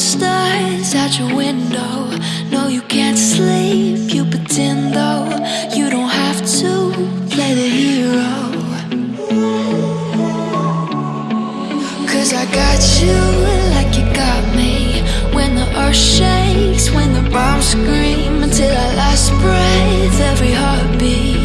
monsters at your window. No, you can't sleep. You pretend though you don't have to play the hero. Cause I got you like you got me. When the earth shakes, when the bombs scream, until our last breath, every heartbeat.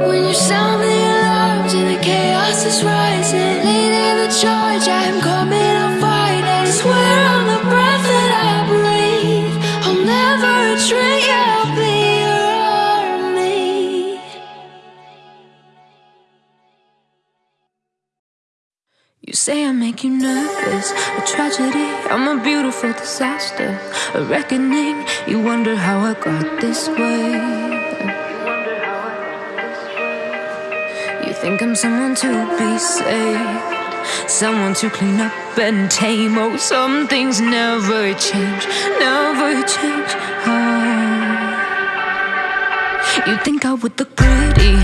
When you sound the alarms and the chaos is rising, leading the charge, I'm coming, I'm fighting. Swear on the breath that I breathe, I'll never retreat, I'll be your army. You say I make you nervous, a tragedy. I'm a beautiful disaster, a reckoning. You wonder how I got this way. You think I'm someone to be saved, someone to clean up and tame. Oh, some things never change, never change. Oh. You think I would look pretty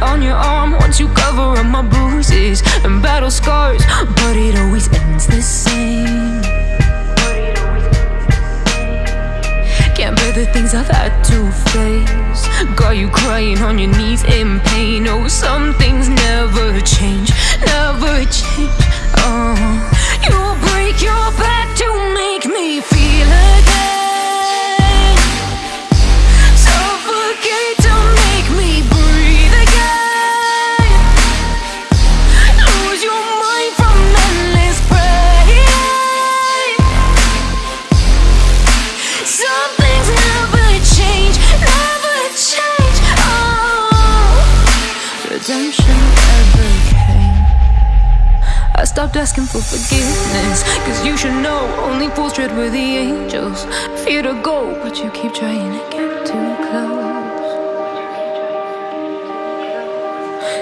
on your arm once you cover up my bruises and battle scars, but it always ends the same. Can't bear the things I've had to face. You crying on your knees in pain. Oh, some things stopped asking for forgiveness. Cause you should know only fools tread with the angels. Fear to go, but you keep trying to get too close.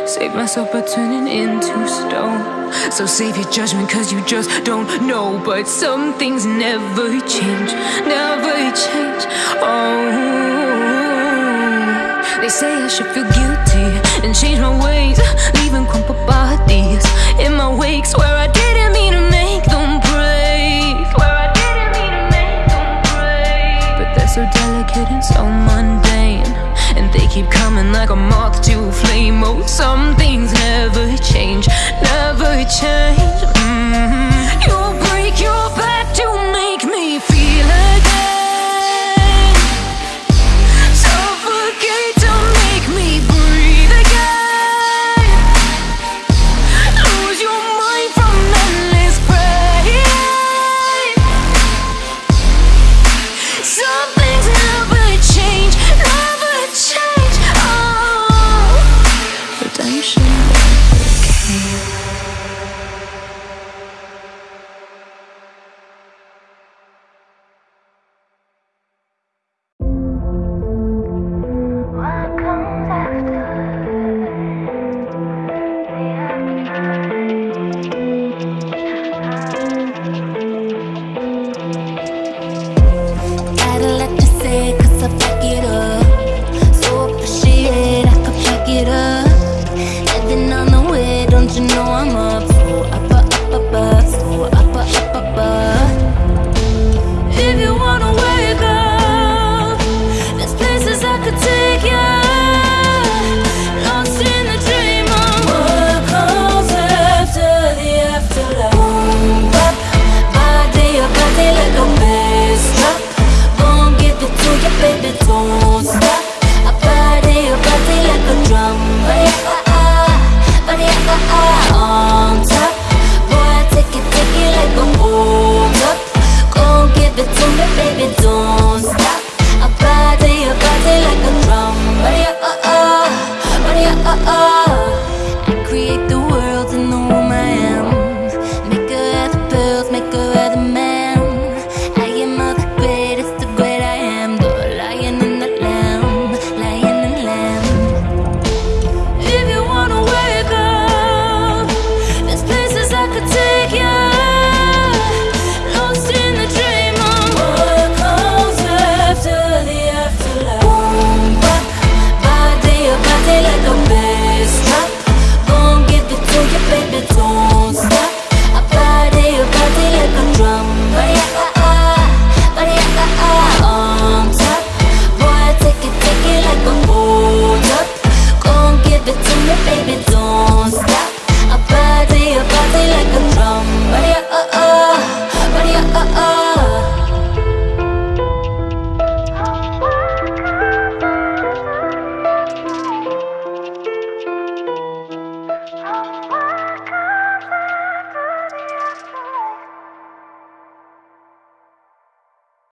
Save myself by turning into stone. So save your judgment, cause you just don't know. But some things never change, never change. Oh, they say I should feel guilty and change my ways, leaving crumpled bodies in my way. a moth to a flame. Oh, some things never change, never change.